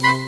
you